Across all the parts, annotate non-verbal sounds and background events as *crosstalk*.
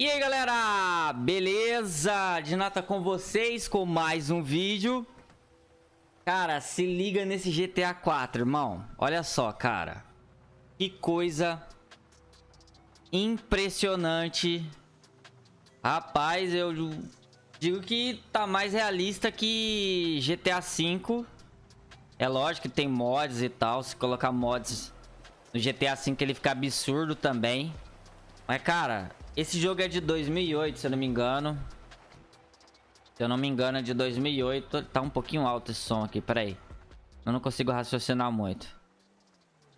E aí galera, beleza? Dinata com vocês com mais um vídeo. Cara, se liga nesse GTA 4, irmão. Olha só, cara. Que coisa Impressionante. Rapaz, eu digo que tá mais realista que GTA V É lógico que tem mods e tal. Se colocar mods no GTA V ele fica absurdo também. Mas cara, esse jogo é de 2008, se eu não me engano. Se eu não me engano, é de 2008. Tá um pouquinho alto esse som aqui, peraí. Eu não consigo raciocinar muito.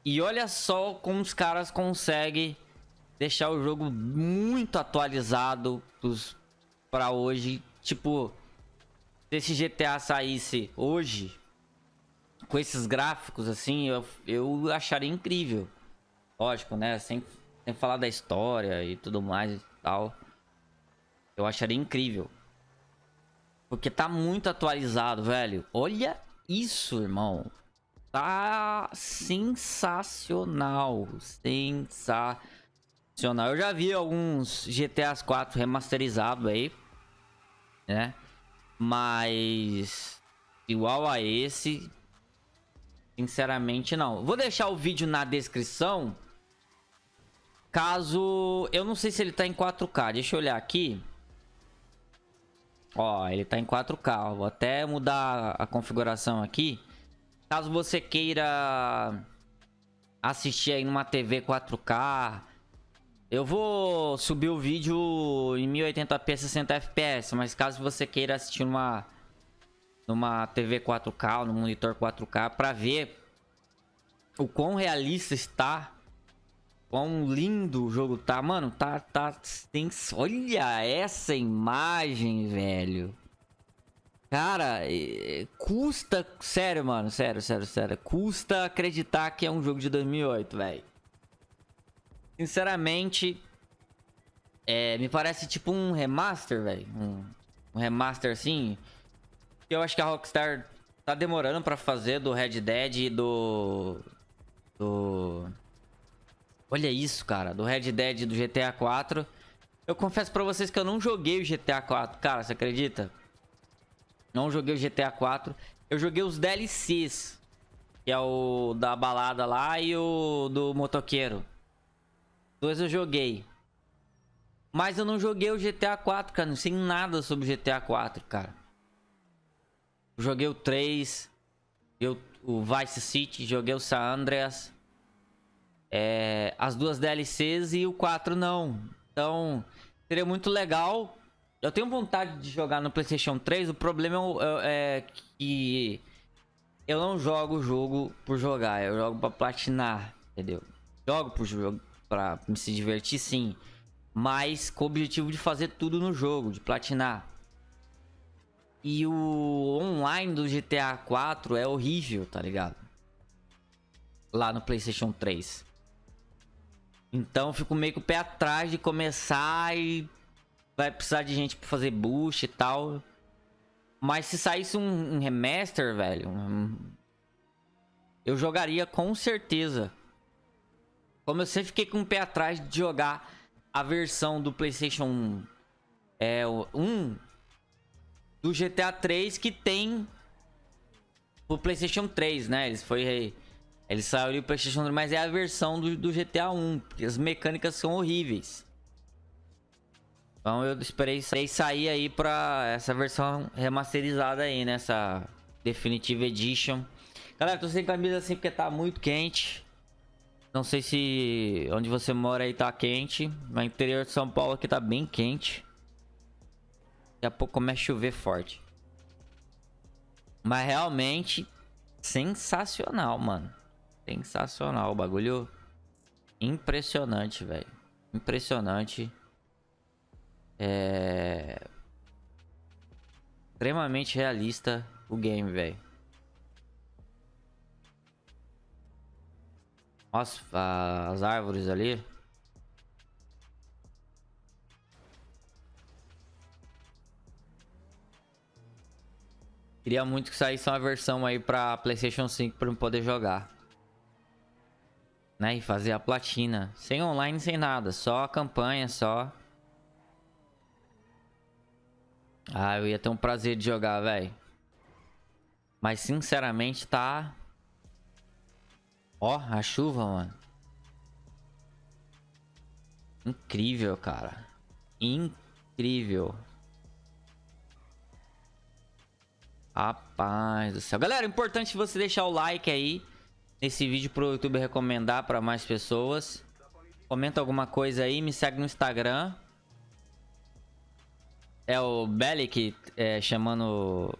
E olha só como os caras conseguem deixar o jogo muito atualizado para hoje. Tipo, se esse GTA saísse hoje, com esses gráficos assim, eu, eu acharia incrível. Lógico, né? Sem sem falar da história e tudo mais e tal. Eu acharia incrível. Porque tá muito atualizado, velho. Olha isso, irmão. Tá sensacional. Sensacional. Eu já vi alguns GTA 4 remasterizados aí. Né? Mas... Igual a esse... Sinceramente, não. Vou deixar o vídeo na descrição Caso... Eu não sei se ele tá em 4K. Deixa eu olhar aqui. Ó, ele tá em 4K. Vou até mudar a configuração aqui. Caso você queira assistir aí numa TV 4K... Eu vou subir o vídeo em 1080p 60 fps, mas caso você queira assistir numa numa TV 4K, no monitor 4K para ver o quão realista está Quão lindo o jogo tá. Mano, tá... tá tem, olha essa imagem, velho. Cara, custa... Sério, mano. Sério, sério, sério. Custa acreditar que é um jogo de 2008, velho. Sinceramente... É, me parece tipo um remaster, velho. Um, um remaster assim. Eu acho que a Rockstar tá demorando pra fazer do Red Dead e do... Do... Olha isso, cara. Do Red Dead do GTA 4. Eu confesso pra vocês que eu não joguei o GTA 4. Cara, você acredita? Não joguei o GTA 4. Eu joguei os DLCs. Que é o da balada lá e o do motoqueiro. Dois eu joguei. Mas eu não joguei o GTA 4, cara. Não sei nada sobre o GTA 4, cara. joguei o 3. Eu, o Vice City. Joguei o San Andreas é, as duas DLCs e o 4 não. Então, seria muito legal. Eu tenho vontade de jogar no PlayStation 3. O problema é, é que eu não jogo o jogo por jogar. Eu jogo pra platinar, entendeu? Jogo por jogo pra me se divertir, sim. Mas com o objetivo de fazer tudo no jogo, de platinar. E o online do GTA 4 é horrível, tá ligado? Lá no PlayStation 3. Então fico meio com o pé atrás de começar e vai precisar de gente pra fazer boost e tal. Mas se saísse um, um remaster, velho, eu jogaria com certeza. Como eu sempre fiquei com o pé atrás de jogar a versão do PlayStation é, 1 do GTA 3 que tem o PlayStation 3, né? Eles foi ele saiu ali pro Playstation 3, mas é a versão do, do GTA 1. Porque as mecânicas são horríveis. Então eu esperei sair aí pra essa versão remasterizada aí, nessa Definitive Edition. Galera, tô sem camisa assim porque tá muito quente. Não sei se onde você mora aí tá quente. No interior de São Paulo aqui tá bem quente. Daqui a pouco começa a chover forte. Mas realmente sensacional, mano. Sensacional. O bagulho impressionante, velho. Impressionante. É... Extremamente realista o game, velho. Nossa, as árvores ali. Queria muito que saísse uma versão aí pra Playstation 5 pra eu poder jogar né? E fazer a platina. Sem online, sem nada. Só a campanha, só. Ah, eu ia ter um prazer de jogar, velho. Mas, sinceramente, tá... Ó, a chuva, mano. Incrível, cara. Incrível. Rapaz do céu. Galera, importante você deixar o like aí nesse vídeo pro YouTube recomendar para mais pessoas. Comenta alguma coisa aí, me segue no Instagram. É o Bellic é, chamando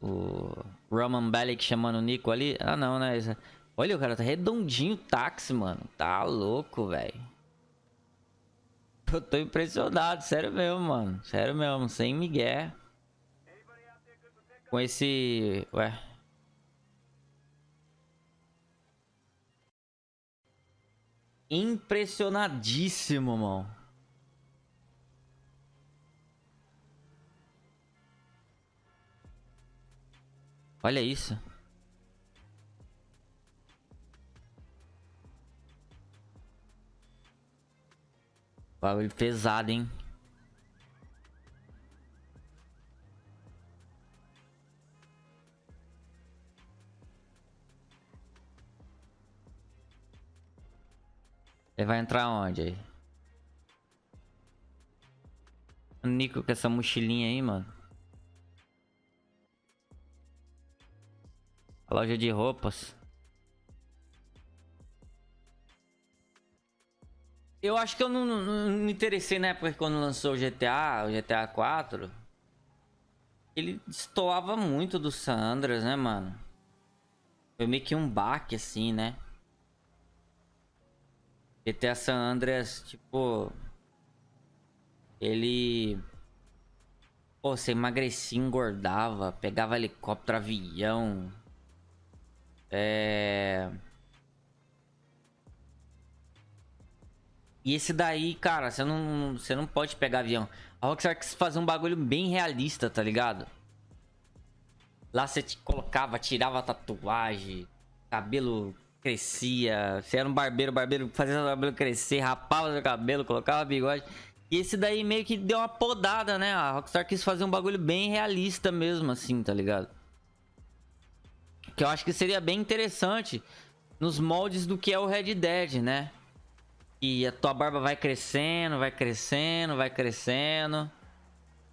o Roman Bellic chamando o Nico ali. Ah, não, né? Olha, o cara tá redondinho táxi, mano. Tá louco, velho. Eu tô impressionado, sério mesmo, mano. Sério mesmo, sem migué. Com esse... Ué... Impressionadíssimo, mano. Olha isso. Bagulho pesado, hein? Ele vai entrar onde aí? O Nico com essa mochilinha aí, mano. A loja de roupas. Eu acho que eu não, não, não, me interessei na época quando lançou o GTA, o GTA 4. Ele destoava muito do Sandras, né, mano? Foi meio que um baque, assim, né? GTA San Andreas, tipo... Ele... Pô, você emagrecia, engordava, pegava helicóptero, avião. É... E esse daí, cara, você não, você não pode pegar avião. A Rockstar quis fazer um bagulho bem realista, tá ligado? Lá você te colocava, tirava tatuagem, cabelo crescia. Você era um barbeiro, barbeiro fazia o cabelo crescer, rapava seu cabelo, colocava bigode. E esse daí meio que deu uma podada, né? A Rockstar quis fazer um bagulho bem realista mesmo, assim, tá ligado? Que eu acho que seria bem interessante nos moldes do que é o Red Dead, né? E a tua barba vai crescendo, vai crescendo, vai crescendo.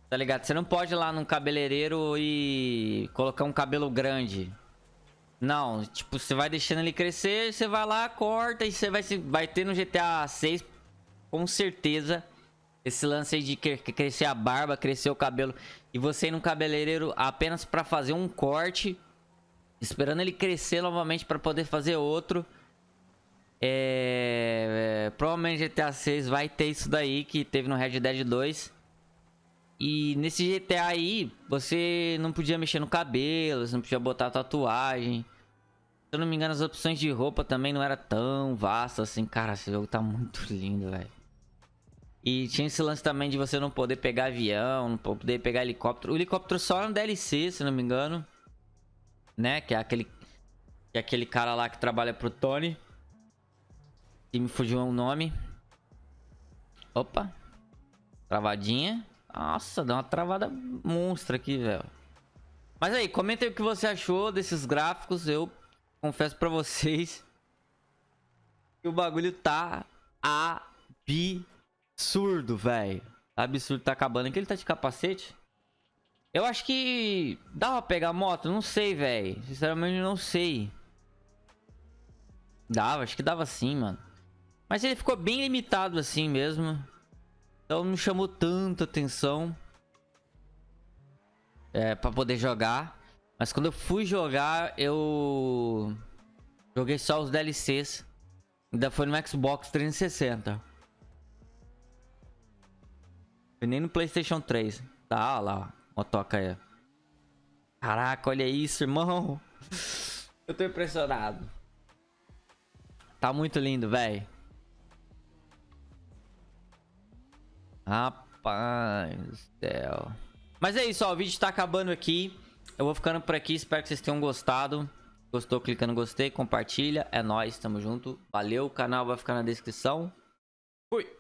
Tá ligado? Você não pode ir lá num cabeleireiro e colocar um cabelo grande. Não, tipo, você vai deixando ele crescer, você vai lá, corta e você vai, vai ter no GTA 6 com certeza esse lance aí de crescer a barba, crescer o cabelo e você ir no cabeleireiro apenas para fazer um corte, esperando ele crescer novamente para poder fazer outro. É, é, provavelmente GTA 6 vai ter isso daí que teve no Red Dead 2. E nesse GTA aí, você não podia mexer no cabelo, você não podia botar tatuagem. Se eu não me engano, as opções de roupa também não era tão vastas assim. Cara, esse jogo tá muito *laughs* lindo, velho. E tinha esse lance também de você não poder pegar avião, não poder pegar helicóptero. O helicóptero só no DLC, se não me engano. Né? Que é aquele, que é aquele cara lá que trabalha pro Tony. E me fugiu o nome. Opa. Travadinha. Nossa, deu uma travada monstra aqui, velho. Mas aí, comenta aí o que você achou desses gráficos. Eu confesso pra vocês que o bagulho tá absurdo, velho. Absurdo, tá acabando. Que ele tá de capacete? Eu acho que dá pra pegar moto? Não sei, velho. Sinceramente, não sei. Dava, acho que dava sim, mano. Mas ele ficou bem limitado assim mesmo. Então não chamou tanta atenção. É, pra poder jogar. Mas quando eu fui jogar, eu... Joguei só os DLCs. Ainda foi no Xbox 360. Foi nem no Playstation 3. Tá, lá, ó. toca aí. Caraca, olha isso, irmão. *laughs* Eu tô impressionado. Tá muito lindo, velho. Rapaz do céu. Mas é isso, ó. O vídeo tá acabando aqui. Eu vou ficando por aqui. Espero que vocês tenham gostado. Gostou, clica no gostei, compartilha. É nóis, tamo junto. Valeu, o canal vai ficar na descrição. Fui!